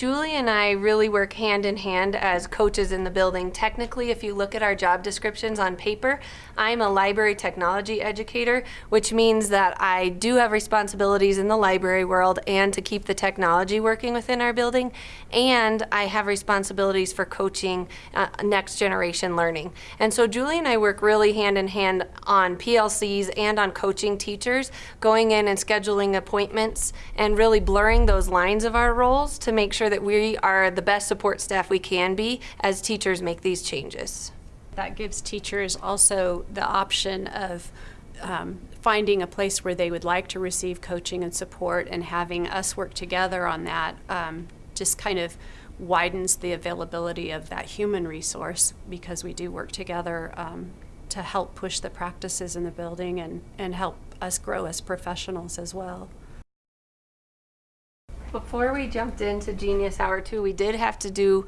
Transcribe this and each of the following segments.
Julie and I really work hand in hand as coaches in the building. Technically, if you look at our job descriptions on paper, I'm a library technology educator, which means that I do have responsibilities in the library world and to keep the technology working within our building, and I have responsibilities for coaching uh, next generation learning. And so Julie and I work really hand in hand on PLCs and on coaching teachers, going in and scheduling appointments and really blurring those lines of our roles to make sure that we are the best support staff we can be as teachers make these changes. That gives teachers also the option of um, finding a place where they would like to receive coaching and support and having us work together on that um, just kind of widens the availability of that human resource because we do work together um, to help push the practices in the building and, and help us grow as professionals as well. Before we jumped into Genius Hour 2, we did have to do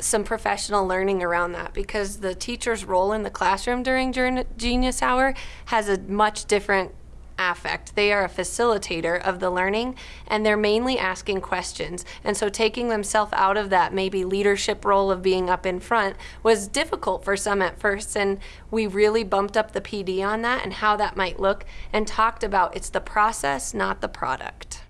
some professional learning around that because the teacher's role in the classroom during Genius Hour has a much different affect. They are a facilitator of the learning and they're mainly asking questions. And so taking themselves out of that maybe leadership role of being up in front was difficult for some at first and we really bumped up the PD on that and how that might look and talked about it's the process, not the product.